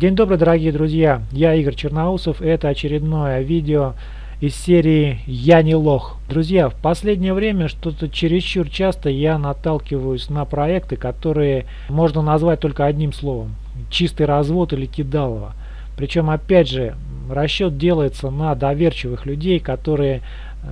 День добрый, дорогие друзья! Я Игорь Черноусов, и это очередное видео из серии «Я не лох». Друзья, в последнее время что-то чересчур часто я наталкиваюсь на проекты, которые можно назвать только одним словом – чистый развод или кидалово. Причем, опять же, расчет делается на доверчивых людей, которые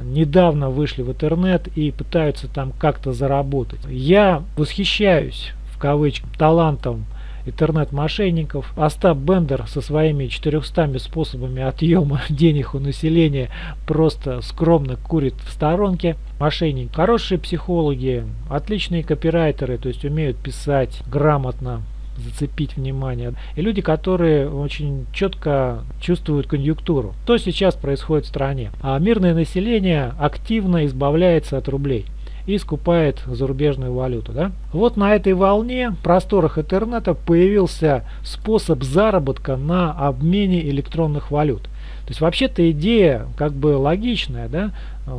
недавно вышли в интернет и пытаются там как-то заработать. Я восхищаюсь, в кавычках, талантом интернет-мошенников. Остап Бендер со своими 400 способами отъема денег у населения просто скромно курит в сторонке. Мошенники хорошие психологи, отличные копирайтеры, то есть умеют писать грамотно, зацепить внимание. И люди, которые очень четко чувствуют конъюнктуру. Что сейчас происходит в стране? А мирное население активно избавляется от рублей и скупает зарубежную валюту. Да? Вот на этой волне в просторах интернета появился способ заработка на обмене электронных валют. То есть вообще-то идея как бы логичная, да?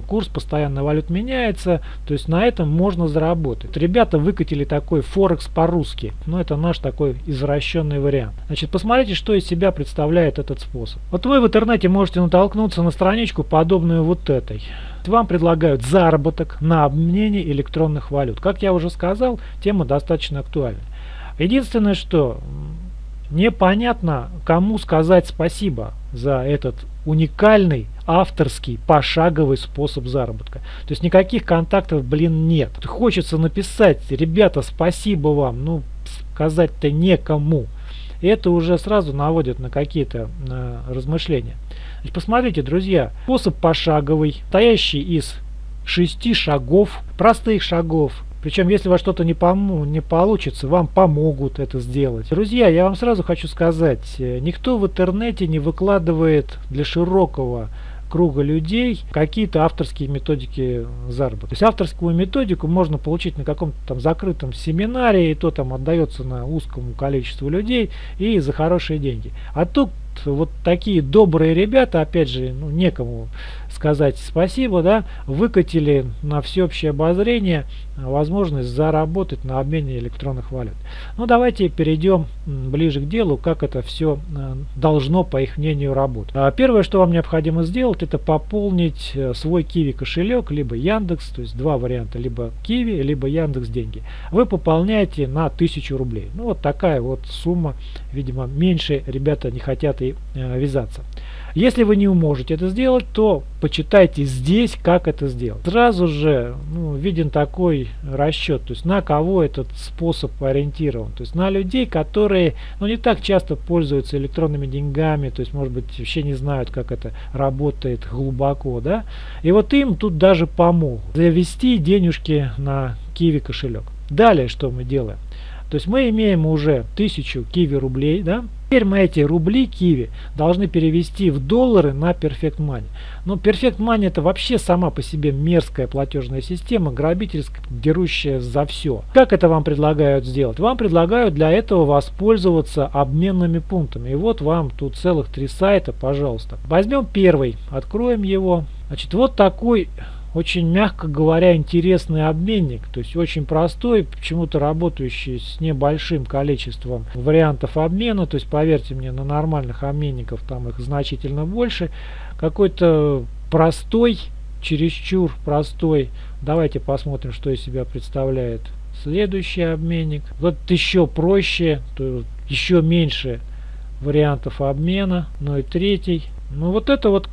курс постоянно валют меняется, то есть на этом можно заработать. Ребята выкатили такой Форекс по-русски, но это наш такой извращенный вариант. Значит, посмотрите, что из себя представляет этот способ. Вот вы в интернете можете натолкнуться на страничку, подобную вот этой вам предлагают заработок на обмене электронных валют. Как я уже сказал, тема достаточно актуальна. Единственное, что непонятно, кому сказать спасибо за этот уникальный авторский пошаговый способ заработка. То есть никаких контактов, блин, нет. Хочется написать, ребята, спасибо вам, ну, сказать-то некому. И это уже сразу наводит на какие-то э, размышления. Значит, посмотрите, друзья, способ пошаговый, стоящий из шести шагов, простых шагов. Причем, если у вас что-то не, пом не получится, вам помогут это сделать. Друзья, я вам сразу хочу сказать, э, никто в интернете не выкладывает для широкого круга людей какие-то авторские методики заработка. То есть авторскую методику можно получить на каком-то там закрытом семинаре, и то там отдается на узкому количеству людей и за хорошие деньги. А тут вот такие добрые ребята, опять же, ну, некому сказать спасибо, да, выкатили на всеобщее обозрение возможность заработать на обмене электронных валют. Ну, давайте перейдем ближе к делу, как это все э, должно, по их мнению, работать. А первое, что вам необходимо сделать, это пополнить э, свой Kiwi кошелек, либо Яндекс, то есть два варианта, либо Kiwi, либо Яндекс деньги. Вы пополняете на 1000 рублей. Ну, вот такая вот сумма, видимо, меньше ребята не хотят и вязаться. Если вы не можете это сделать, то почитайте здесь, как это сделать. Сразу же ну, виден такой расчет, то есть на кого этот способ ориентирован. То есть на людей, которые ну, не так часто пользуются электронными деньгами, то есть может быть вообще не знают, как это работает глубоко. да. И вот им тут даже помогут завести денежки на Kiwi кошелек. Далее что мы делаем? То есть мы имеем уже 1000 киви рублей, да? Теперь мы эти рубли киви должны перевести в доллары на Perfect Money. Но Perfect Money это вообще сама по себе мерзкая платежная система, грабительская, дерущая за все. Как это вам предлагают сделать? Вам предлагают для этого воспользоваться обменными пунктами. И вот вам тут целых три сайта, пожалуйста. Возьмем первый, откроем его. Значит, вот такой очень, мягко говоря, интересный обменник, то есть очень простой, почему-то работающий с небольшим количеством вариантов обмена, то есть поверьте мне, на нормальных обменников там их значительно больше, какой-то простой, чересчур простой, давайте посмотрим, что из себя представляет следующий обменник, вот еще проще, то еще меньше вариантов обмена, ну и третий, ну вот это вот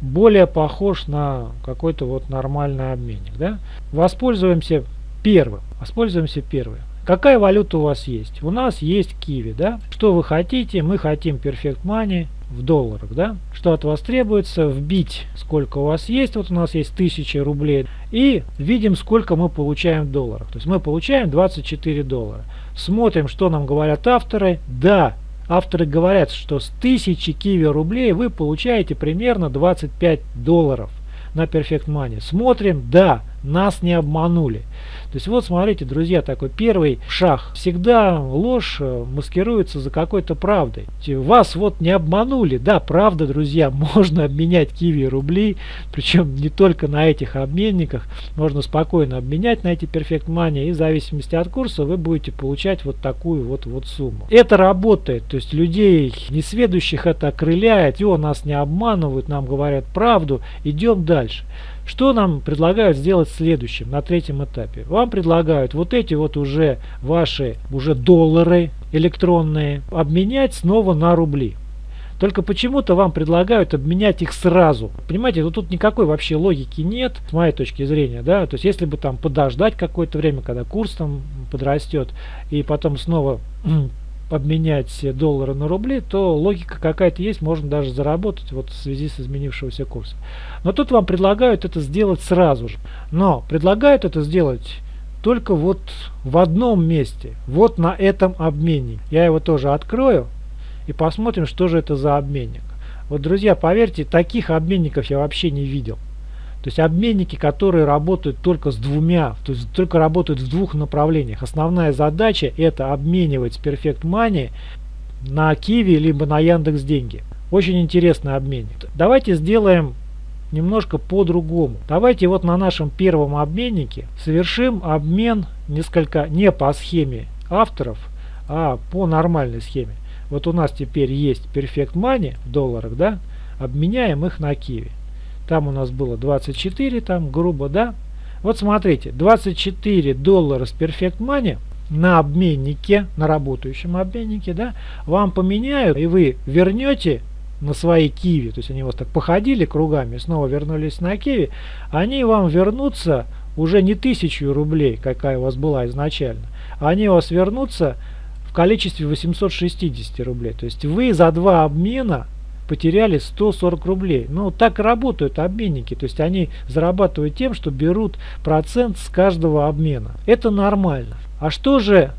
более похож на какой-то вот нормальный обменник. Да? Воспользуемся первым. Воспользуемся первым. Какая валюта у вас есть? У нас есть киви, да? Что вы хотите? Мы хотим Perfect Money в долларах, да? Что от вас требуется? Вбить, сколько у вас есть. Вот у нас есть 1000 рублей. И видим, сколько мы получаем в долларах. То есть мы получаем 24 доллара. Смотрим, что нам говорят авторы. Да, Авторы говорят, что с 1000 киви рублей вы получаете примерно 25 долларов на Perfect Money. Смотрим, да, нас не обманули. То есть вот смотрите, друзья, такой первый шаг. Всегда ложь э, маскируется за какой-то правдой. Вас вот не обманули. Да, правда, друзья, можно обменять киви рубли, причем не только на этих обменниках. Можно спокойно обменять на эти Perfect Money и в зависимости от курса вы будете получать вот такую вот, вот сумму. Это работает, то есть людей несведущих это окрыляет, о, нас не обманывают, нам говорят правду, идем дальше. Что нам предлагают сделать следующим, на третьем этапе? Вам предлагают вот эти вот уже ваши уже доллары электронные обменять снова на рубли. Только почему-то вам предлагают обменять их сразу. Понимаете, ну тут никакой вообще логики нет, с моей точки зрения, да. То есть если бы там подождать какое-то время, когда курс там подрастет, и потом снова обменять доллары на рубли, то логика какая-то есть, можно даже заработать вот в связи с изменившегося курса. Но тут вам предлагают это сделать сразу же. Но предлагают это сделать только вот в одном месте, вот на этом обменнике. Я его тоже открою и посмотрим, что же это за обменник. Вот, друзья, поверьте, таких обменников я вообще не видел. То есть обменники, которые работают только с двумя, то есть только работают в двух направлениях. Основная задача это обменивать Perfect Money на Киви либо на Яндекс Деньги. Очень интересный обменник. Давайте сделаем немножко по-другому. Давайте вот на нашем первом обменнике совершим обмен несколько не по схеме авторов, а по нормальной схеме. Вот у нас теперь есть Perfect Money в долларах, да? Обменяем их на Киви. Там у нас было 24, там грубо, да? Вот смотрите, 24 доллара с Perfect Money на обменнике, на работающем обменнике, да, вам поменяют, и вы вернете на свои киви, то есть они вас так походили кругами, снова вернулись на киви, они вам вернутся уже не тысячу рублей, какая у вас была изначально, они у вас вернутся в количестве 860 рублей. То есть вы за два обмена потеряли 140 рублей. Ну, так работают обменники. То есть они зарабатывают тем, что берут процент с каждого обмена. Это нормально. А что же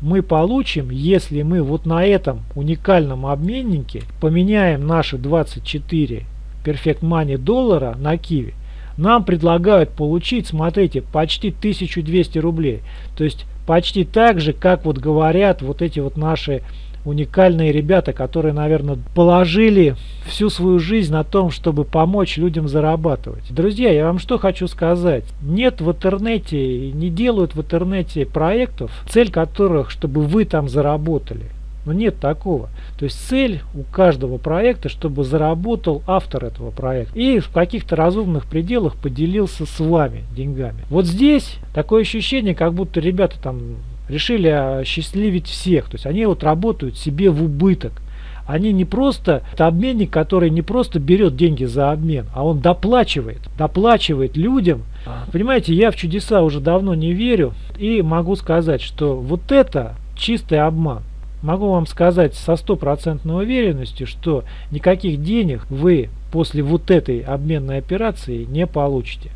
мы получим, если мы вот на этом уникальном обменнике поменяем наши 24 Perfect Money доллара на Киви? Нам предлагают получить, смотрите, почти 1200 рублей. То есть почти так же, как вот говорят вот эти вот наши уникальные ребята, которые, наверное, положили всю свою жизнь на том, чтобы помочь людям зарабатывать. Друзья, я вам что хочу сказать. Нет в интернете, не делают в интернете проектов, цель которых, чтобы вы там заработали. Но нет такого. То есть цель у каждого проекта, чтобы заработал автор этого проекта. И в каких-то разумных пределах поделился с вами деньгами. Вот здесь такое ощущение, как будто ребята там решили осчастливить всех. То есть они вот работают себе в убыток. Они не просто, это обменник, который не просто берет деньги за обмен, а он доплачивает, доплачивает людям. Понимаете, я в чудеса уже давно не верю и могу сказать, что вот это чистый обман. Могу вам сказать со стопроцентной уверенностью, что никаких денег вы после вот этой обменной операции не получите.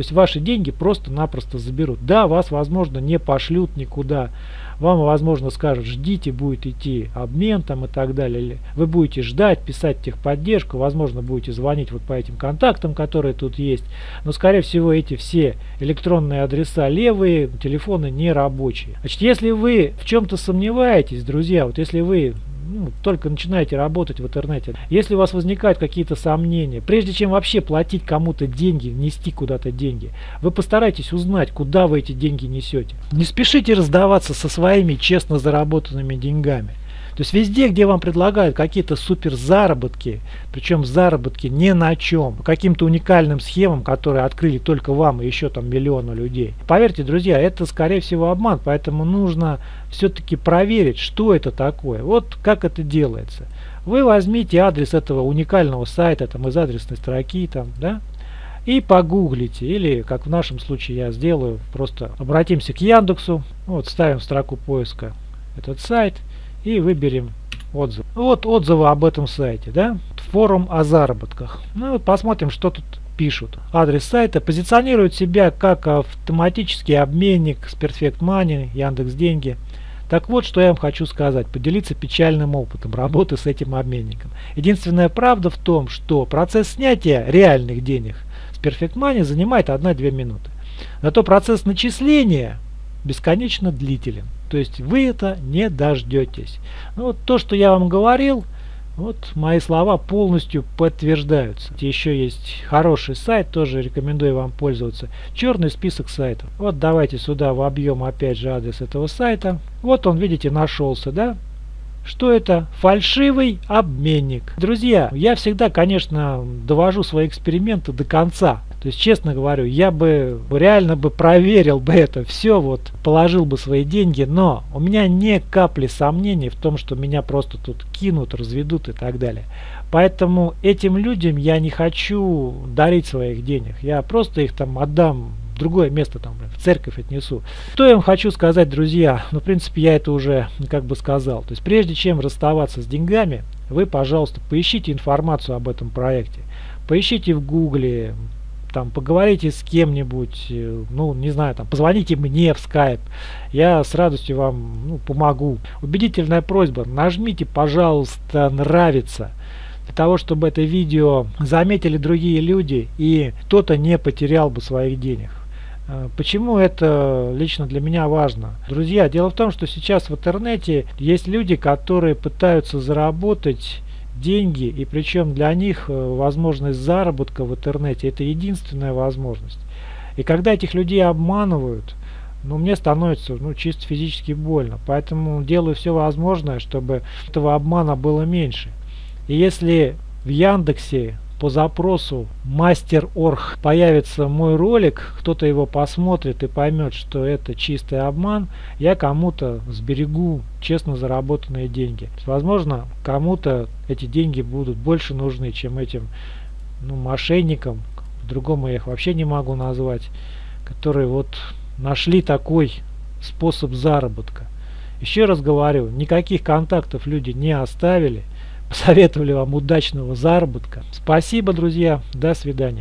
То есть ваши деньги просто-напросто заберут. Да, вас, возможно, не пошлют никуда. Вам, возможно, скажут, ждите, будет идти обмен там и так далее. Вы будете ждать, писать техподдержку, возможно, будете звонить вот по этим контактам, которые тут есть. Но, скорее всего, эти все электронные адреса левые, телефоны не рабочие. Значит, если вы в чем-то сомневаетесь, друзья, вот если вы ну, только начинаете работать в интернете, если у вас возникают какие-то сомнения, прежде чем вообще платить кому-то деньги, нести куда-то деньги, вы постарайтесь узнать, куда вы эти деньги несете. Не спешите раздаваться со своими честно заработанными деньгами. То есть везде, где вам предлагают какие-то супер заработки, причем заработки не на чем, каким-то уникальным схемам, которые открыли только вам и еще там миллиону людей. Поверьте, друзья, это скорее всего обман, поэтому нужно все-таки проверить, что это такое. Вот как это делается. Вы возьмите адрес этого уникального сайта, там из адресной строки, там, да, и погуглите, или как в нашем случае я сделаю, просто обратимся к Яндексу, вот ставим в строку поиска этот сайт, и выберем отзыв. Вот отзывы об этом сайте, да? Форум о заработках. Ну вот посмотрим, что тут пишут. Адрес сайта позиционирует себя как автоматический обменник с Perfect Money, Яндекс Деньги. Так вот, что я вам хочу сказать, поделиться печальным опытом работы с этим обменником. Единственная правда в том, что процесс снятия реальных денег с Perfect Money занимает 1-2 минуты. Зато процесс начисления бесконечно длителен. То есть вы это не дождетесь. Ну, вот то, что я вам говорил, вот мои слова полностью подтверждаются. Еще есть хороший сайт, тоже рекомендую вам пользоваться. Черный список сайтов. Вот давайте сюда вобьем опять же адрес этого сайта. Вот он, видите, нашелся, да? Что это? Фальшивый обменник. Друзья, я всегда, конечно, довожу свои эксперименты до конца. То есть, честно говорю, я бы реально бы проверил бы это все, вот положил бы свои деньги, но у меня не капли сомнений в том, что меня просто тут кинут, разведут и так далее. Поэтому этим людям я не хочу дарить своих денег. Я просто их там отдам в другое место, там, в церковь отнесу. Что я вам хочу сказать, друзья? Ну, в принципе, я это уже как бы сказал. То есть, прежде чем расставаться с деньгами, вы, пожалуйста, поищите информацию об этом проекте. Поищите в гугле, там поговорите с кем-нибудь, э, ну, не знаю, там, позвоните мне в скайп, я с радостью вам ну, помогу. Убедительная просьба, нажмите, пожалуйста, нравится, для того, чтобы это видео заметили другие люди и кто-то не потерял бы своих денег. Э, почему это лично для меня важно? Друзья, дело в том, что сейчас в интернете есть люди, которые пытаются заработать деньги, и причем для них э, возможность заработка в интернете это единственная возможность. И когда этих людей обманывают, ну, мне становится ну, чисто физически больно. Поэтому делаю все возможное, чтобы этого обмана было меньше. И если в Яндексе по запросу мастер.орг появится мой ролик, кто-то его посмотрит и поймет, что это чистый обман, я кому-то сберегу честно заработанные деньги. Возможно, кому-то эти деньги будут больше нужны, чем этим ну, мошенникам, другому я их вообще не могу назвать, которые вот нашли такой способ заработка. Еще раз говорю, никаких контактов люди не оставили. Посоветовали вам удачного заработка. Спасибо, друзья. До свидания.